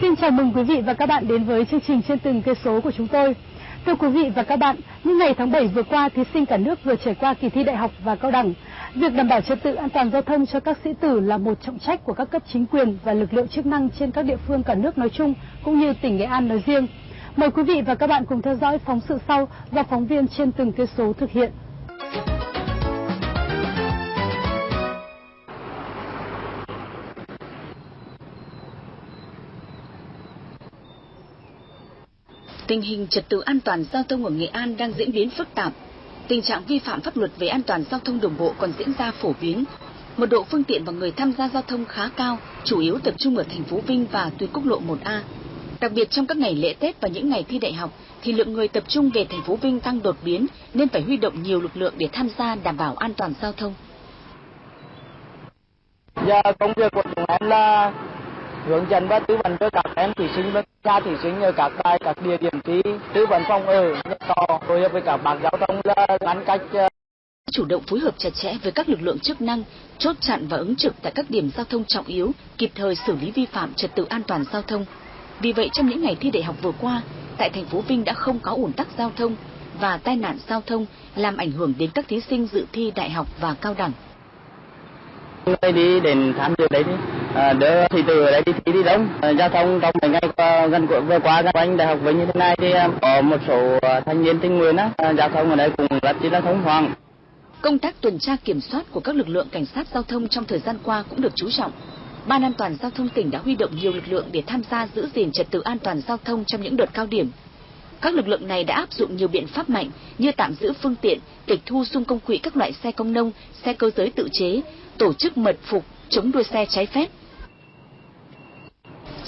xin chào mừng quý vị và các bạn đến với chương trình trên từng cây số của chúng tôi. Thưa quý vị và các bạn, những ngày tháng 7 vừa qua, thí sinh cả nước vừa trải qua kỳ thi đại học và cao đẳng. Việc đảm bảo trật tự an toàn giao thông cho các sĩ tử là một trọng trách của các cấp chính quyền và lực lượng chức năng trên các địa phương cả nước nói chung, cũng như tỉnh Nghệ An nói riêng. Mời quý vị và các bạn cùng theo dõi phóng sự sau do phóng viên trên từng cây số thực hiện. Tình hình trật tự an toàn giao thông ở Nghệ An đang diễn biến phức tạp. Tình trạng vi phạm pháp luật về an toàn giao thông đường bộ còn diễn ra phổ biến. Mật độ phương tiện và người tham gia giao thông khá cao, chủ yếu tập trung ở thành phố Vinh và tuyến quốc lộ 1A. Đặc biệt trong các ngày lễ Tết và những ngày thi đại học thì lượng người tập trung về thành phố Vinh tăng đột biến nên phải huy động nhiều lực lượng để tham gia đảm bảo an toàn giao thông. Dạ, công việc của chúng em là hướng dẫn và tư vấn cho các em thí sinh và cha thí sinh ở các bài các địa điểm thi tư vấn phòng ở nhận tò phối hợp với các bạn giao thông là ngăn cách ờ, chủ động phối hợp chặt chẽ với các lực lượng chức năng, chốt chặn và ứng trực tại các điểm giao thông trọng yếu, kịp thời xử lý vi phạm trật tự an toàn giao thông. Vì vậy trong những ngày thi đại học vừa qua, tại thành phố Vinh đã không có ủn tắc giao thông và tai nạn giao thông làm ảnh hưởng đến các thí sinh dự thi đại học và cao đẳng. Người đi đến tham dự đấy à, đỡ thì từ ở đây đi thi đi đông à, giao thông trong mấy ngày qua, gần vừa qua các anh đại học Vinh như thế này thì à, có một số à, thanh niên tình nguyện á à, giao thông ở đây cũng rất là thông thoáng Công tác tuần tra kiểm soát của các lực lượng cảnh sát giao thông trong thời gian qua cũng được chú trọng. Ban an toàn giao thông tỉnh đã huy động nhiều lực lượng để tham gia giữ gìn trật tự an toàn giao thông trong những đợt cao điểm. Các lực lượng này đã áp dụng nhiều biện pháp mạnh như tạm giữ phương tiện, tịch thu xung công quỹ các loại xe công nông, xe cơ giới tự chế, tổ chức mật phục, chống đua xe trái phép.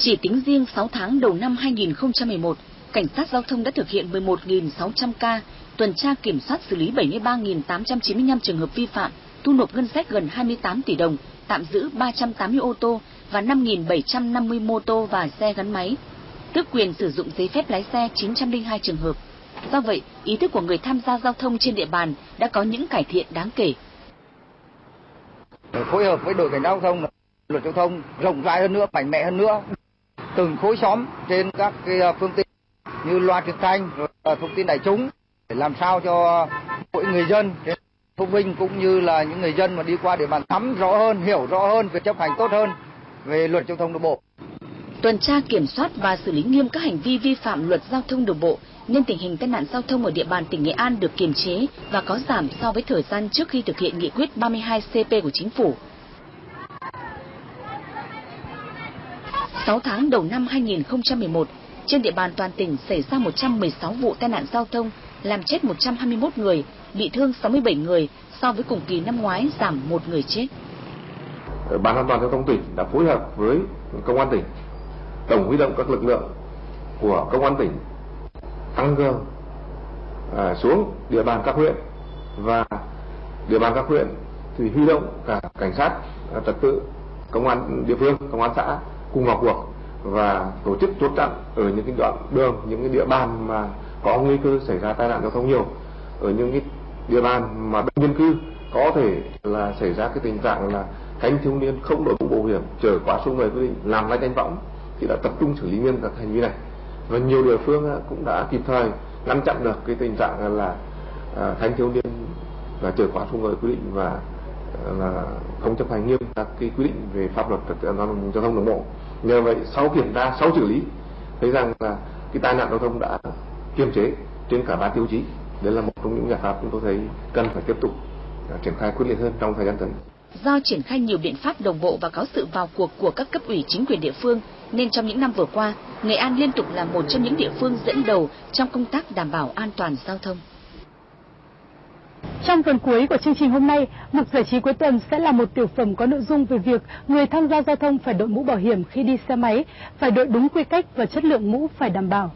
Chỉ tính riêng 6 tháng đầu năm 2011, cảnh sát giao thông đã thực hiện 11.600 ca, tuần tra kiểm soát xử lý 73.895 trường hợp vi phạm, thu nộp ngân sách gần 28 tỷ đồng, tạm giữ 380 ô tô và 5.750 mô tô và xe gắn máy, tước quyền sử dụng giấy phép lái xe 902 trường hợp. Do vậy, ý thức của người tham gia giao thông trên địa bàn đã có những cải thiện đáng kể. Phối hợp với đội cảnh giao thông, luật giao thông rộng rãi hơn nữa, mạnh mẽ hơn nữa. Từng khối xóm trên các cái à, phương tiện như loa truyền thanh, rồi thông tin đại chúng để làm sao cho mỗi người dân phụ huynh cũng như là những người dân mà đi qua địa bàn nắm rõ hơn, hiểu rõ hơn về chấp hành tốt hơn về luật giao thông đường bộ. Tuần tra kiểm soát và xử lý nghiêm các hành vi vi phạm luật giao thông đường bộ nên tình hình tai nạn giao thông ở địa bàn tỉnh Nghệ An được kiềm chế và có giảm so với thời gian trước khi thực hiện nghị quyết 32 CP của chính phủ. 6 tháng đầu năm 2011, trên địa bàn toàn tỉnh xảy ra 116 vụ tai nạn giao thông, làm chết 121 người, bị thương 67 người, so với cùng kỳ năm ngoái giảm một người chết. Ờ, Ban an toàn giao thông tỉnh đã phối hợp với công an tỉnh tổng huy động các lực lượng của công an tỉnh tăng cường à, xuống địa bàn các huyện và địa bàn các huyện thì huy động cả cảnh sát à, trật tự công an địa phương công an xã cùng vào cuộc và tổ chức chốt chặn ở những cái đoạn đường, những cái địa bàn mà có nguy cơ xảy ra tai nạn giao thông nhiều. Ở những cái địa bàn mà đông dân cư, có thể là xảy ra cái tình trạng là thanh thiếu niên không đội mũ bảo hiểm, chở quá số người quy định, làm lái đánh võng thì đã tập trung xử lý nghiêm các hành vi này. Và nhiều địa phương à, cũng đã kịp thời ngăn chặn được cái tình trạng là à, thanh thiếu niên là chở quá số người quy định và là không chấp hành nghiêm các cái quy định về pháp luật trật tự an toàn giao thông đường bộ. Nhờ vậy sau kiểm tra sau xử lý thấy rằng là cái tai nạn giao thông đã kiềm chế trên cả ba tiêu chí. Đấy là một trong những giải pháp chúng tôi thấy cần phải tiếp tục à, triển khai quyết liệt hơn trong thời gian tới. Do triển khai nhiều biện pháp đồng bộ và có sự vào cuộc của các cấp ủy chính quyền địa phương, nên trong những năm vừa qua, Nghệ An liên tục là một trong những địa phương dẫn đầu trong công tác đảm bảo an toàn giao thông. Trong phần cuối của chương trình hôm nay, mục giải trí cuối tuần sẽ là một tiểu phẩm có nội dung về việc người tham gia giao thông phải đội mũ bảo hiểm khi đi xe máy, phải đội đúng quy cách và chất lượng mũ phải đảm bảo.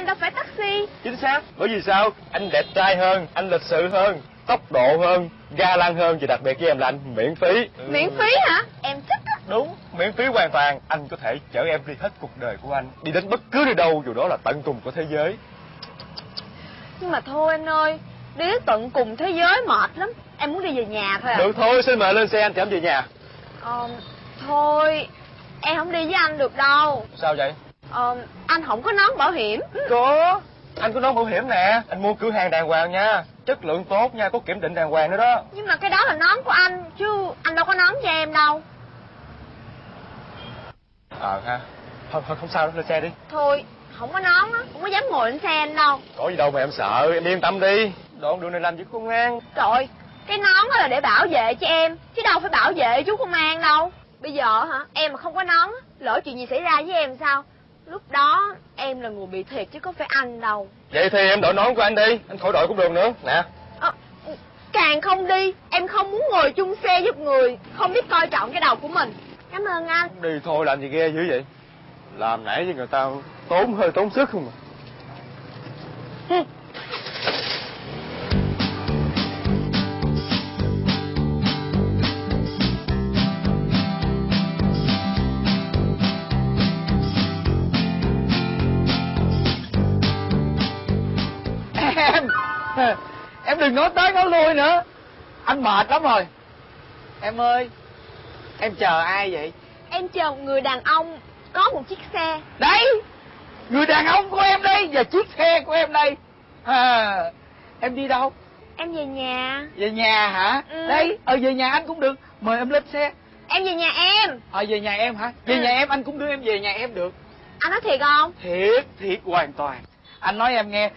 Anh đâu phải taxi. Chính xác. Bởi vì sao? Anh đẹp trai hơn anh lịch sự hơn tốc độ hơn ga lăng hơn và đặc biệt với em là anh miễn phí. Miễn phí hả? Em thích á. Đúng. Miễn phí hoàn toàn. Anh có thể chở em đi hết cuộc đời của anh. Đi đến bất cứ nơi đâu dù đó là tận cùng của thế giới. Nhưng mà thôi anh ơi Đi đến tận cùng thế giới mệt lắm. Em muốn đi về nhà thôi à? Được thôi xin mời lên xe anh chở em về nhà. Ờ, Thôi Em không đi với anh được đâu. Sao vậy Ờ, Anh không có nón bảo hiểm. Có. Anh có nón bảo hiểm nè. Anh mua cửa hàng đàng hoàng nha. Chất lượng tốt nha có kiểm định đàng hoàng nữa đó. Nhưng mà cái đó là nón của anh Chứ anh đâu có nón cho em đâu. Ờ ha. Không, không, không sao đâu lên xe đi. Thôi không có nón á Không có dám ngồi lên xe anh đâu. Có gì đâu mà em sợ em yên tâm đi. Đoạn đường này làm gì có công an Trời Cái nón đó là để bảo vệ cho em Chứ đâu phải bảo vệ chú công an đâu. Bây giờ hả Em mà không có nón Lỡ chuyện gì xảy ra với em sao Lúc đó em là người bị thiệt chứ có phải anh đâu. Vậy thì em đội nón của anh đi anh khỏi đội cũng được nữa. Nè. Ờ, Càng không đi Em không muốn ngồi chung xe giúp người Không biết coi trọng cái đầu của mình. Cảm ơn anh. Đi thôi làm gì ghê dữ vậy? Làm nãy với người ta tốn hơi tốn sức không mà đừng nói tới nói lui nữa. Anh mệt lắm rồi. Em ơi em chờ ai vậy? Em chờ một người đàn ông Có một chiếc xe. Đấy người đàn ông của em đây và chiếc xe của em đây. À, em đi đâu? Em về nhà. Về nhà hả? Ừ. đây ở về nhà anh cũng được. Mời em lên xe. Em về nhà em. Ờ về nhà em hả? Về Ừ. nhà em anh cũng đưa em về nhà em được. Anh nói thiệt không? Thiệt thiệt hoàn toàn. Anh nói em nghe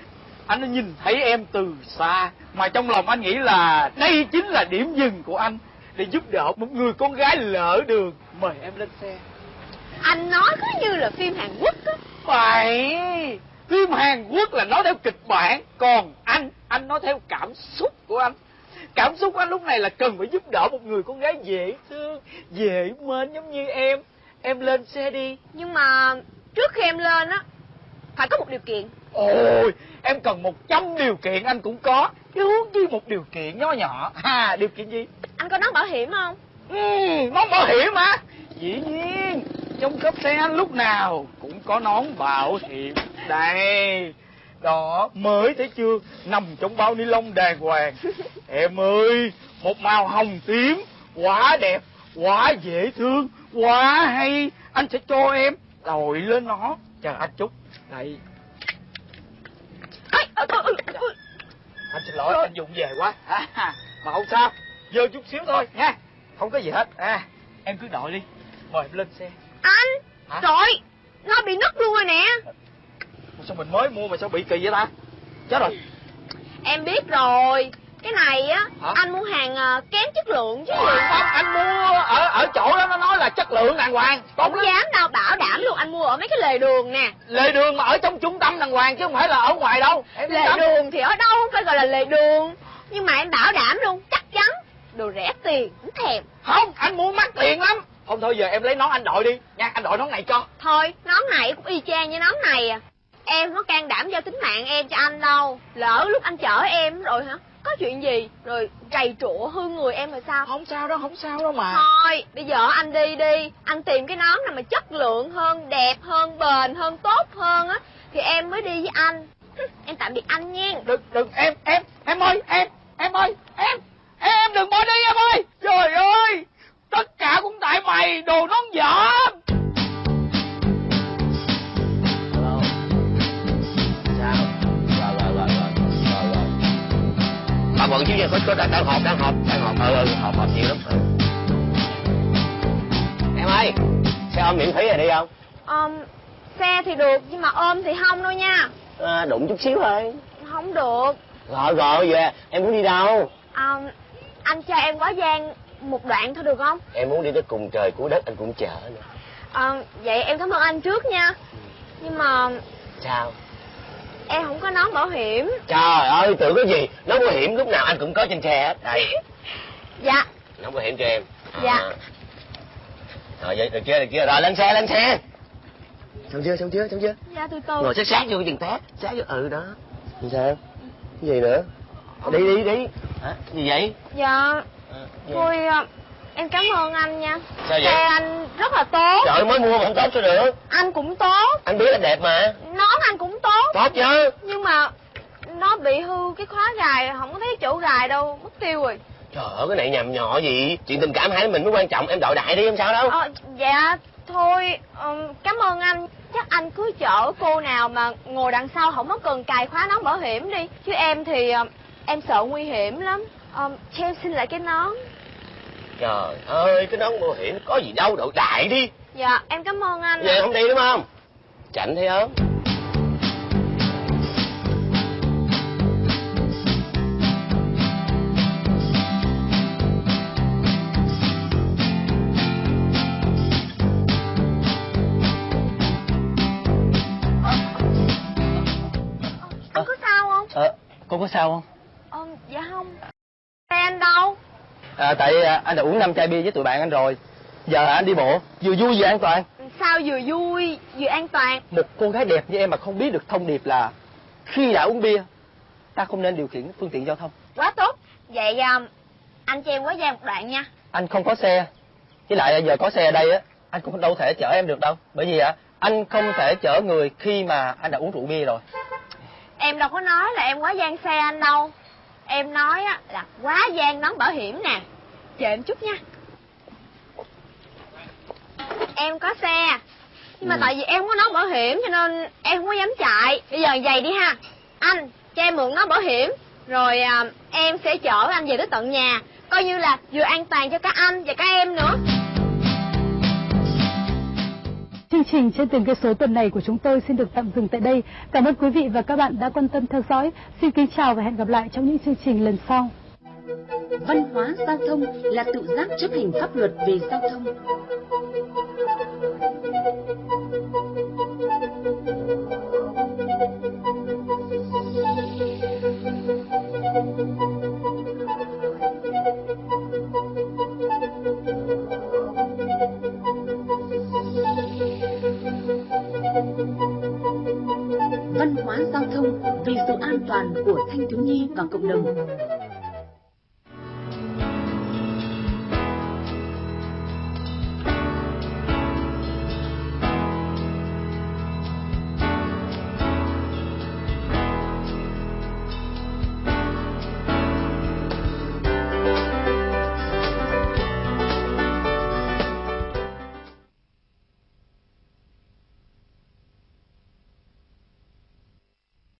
anh đã nhìn thấy em từ xa mà trong lòng anh nghĩ là đây chính là điểm dừng của anh để giúp đỡ một người con gái lỡ đường. Mời em lên xe. Anh nói cứ như là phim Hàn Quốc á. Phải phim hàn quốc là nói theo kịch bản còn anh anh nói theo cảm xúc của anh. Cảm xúc của anh lúc này là cần phải giúp đỡ một người con gái dễ thương dễ mến giống như em. Em lên xe đi. Nhưng mà trước khi em lên á Phải có một điều kiện. Ôi em cần một trăm điều kiện anh cũng có. Chứ huống chi một điều kiện nhỏ nhỏ. À điều kiện gì? Anh có nón bảo hiểm không? Ừ, nón bảo hiểm hả? Dĩ nhiên trong cốp xe anh lúc nào cũng có nón bảo hiểm. Đây đó mới thấy chưa? Nằm trong bao ni lông đàng hoàng. Em ơi một màu hồng tím quá đẹp quá dễ thương quá hay. Anh sẽ cho em đội lên nó chờ anh chút. Ôi, ôi, ôi, ôi. anh xin lỗi anh dụng về quá. À, mà không sao. Dơ chút xíu thôi. Nha. Không có gì hết. À. Em cứ đội đi. Mời em lên xe. Anh. Hả? Trời. Nó bị nứt luôn rồi nè. Sao mình mới mua mà sao bị kỳ vậy ta? Chết rồi. Em biết rồi. Cái này á Hả? Anh mua hàng kém chất lượng chứ. Gì không anh mua ở ở chỗ đó nó nói là chất lượng đàng hoàng. Không lắm. dám đâu bảo Anh mua ở mấy cái lề đường nè. Lề đường mà ở trong trung tâm đàng hoàng chứ không phải là ở ngoài đâu. Em Lề tâm. đường thì ở đâu không phải gọi là lề đường. Nhưng mà em bảo đảm luôn Chắc chắn Đồ rẻ tiền Không thèm. Không anh mua mắc tiền lắm. Không thôi giờ em lấy nón anh đội đi. Nha anh đội nón này cho. Thôi nón này cũng y chang như nón này à. Em có can đảm giao tính mạng em cho anh đâu. Lỡ lúc anh chở em rồi hả Chuyện gì? Rồi trầy trụa hư người em rồi sao? Không sao đâu không sao đâu mà. Thôi bây giờ anh đi đi. Anh tìm cái nón nào mà chất lượng hơn Đẹp hơn bền hơn tốt hơn á Thì em mới đi với anh. Em tạm biệt anh nha. Đừng đừng em em em ơi em em ơi em em đừng bỏ đi em ơi. Trời ơi tất cả cũng tại mày đồ nón dở bận chứ có có đang đang họp đang họp đang họp. Ừ, ừ họp họp nhiều lắm. Ừ. em ơi xe ôm miễn phí rồi đi không? Ờm, Xe thì được nhưng mà ôm thì không đâu nha. À, đụng chút xíu thôi. Không được. Rồi rồi về. Em muốn đi đâu? Ờm, Anh cho em quá gian một đoạn thôi được không? Em muốn đi tới cùng trời cuối đất anh cũng chở nữa. Ờm, Vậy em cảm ơn anh trước nha. Nhưng mà sao em không có nón bảo hiểm. Trời ơi tưởng cái gì? Nó bảo hiểm lúc nào anh cũng có trên xe hết. Đây. Dạ. Nó bảo hiểm cho em. Dạ. À. rồi vậy được chưa được chưa rồi lên xe lên xe. Xong chưa xong chưa xong chưa? Dạ từ từ. Ngồi sát sát vô chừng té sát vô ừ đó. Làm sao? Cái gì nữa? Đi đi đi. Hả? Gì vậy? Dạ. Gì? Em cảm ơn anh nha. Sao vậy? xe anh rất là tốt. Trời mới mua mà không tốt sao được. Anh cũng tốt. Anh biết là đẹp mà. Nón anh cũng tốt. Tốt chứ. Nhưng mà nó bị hư cái khóa gài không có thấy chỗ gài đâu mất tiêu rồi. Trời ơi cái này nhầm nhỏ gì? Chuyện tình cảm hai mình mới quan trọng em đợi đại đi em sao đâu. Ờ dạ thôi ừm, cảm ơn anh. Chắc anh cứ chở cô nào mà ngồi đằng sau không có cần cài khóa nón bảo hiểm đi. Chứ em thì ờ, em sợ nguy hiểm lắm. Ờ, cho em xin lại cái nón trời ơi cái nón bảo hiểm có gì đâu đợi đại đi. Dạ em cảm ơn anh về không đi đúng không? Chảnh thấy không anh có sao không? Ờ, cô có sao không? ờ dạ không. Xe anh đâu À, tại à, anh đã uống năm chai bia với tụi bạn anh rồi. Giờ anh đi bộ, vừa vui vừa an toàn. sao vừa vui vừa an toàn Một cô gái đẹp như em mà không biết được thông điệp là khi đã uống bia, ta không nên điều khiển phương tiện giao thông. quá tốt vậy à, anh cho em quá gian một đoạn nha Anh không có xe. Với lại giờ có xe ở đây á, anh cũng đâu thể chở em được đâu. Bởi vì á, anh không thể chở người khi mà anh đã uống rượu bia rồi. em đâu có nói là em quá gian xe anh đâu em nói á là quá gian nón bảo hiểm nè. Chờ em chút nha. Em có xe nhưng mà Ừ. tại vì em không có nón bảo hiểm cho nên em không có dám chạy. Bây giờ vậy đi ha. Anh cho em mượn nón bảo hiểm rồi à, em sẽ chở anh về tới tận nhà. Coi như là vừa an toàn cho các anh và các em nữa Chương trình trên từng cây số tuần này của chúng tôi xin được tạm dừng tại đây. Cảm ơn quý vị và các bạn đã quan tâm theo dõi. Xin kính chào và hẹn gặp lại trong những chương trình lần sau. Văn hóa giao thông là tự giác chấp hành pháp luật về giao thông. Thiếu nhi và cộng đồng.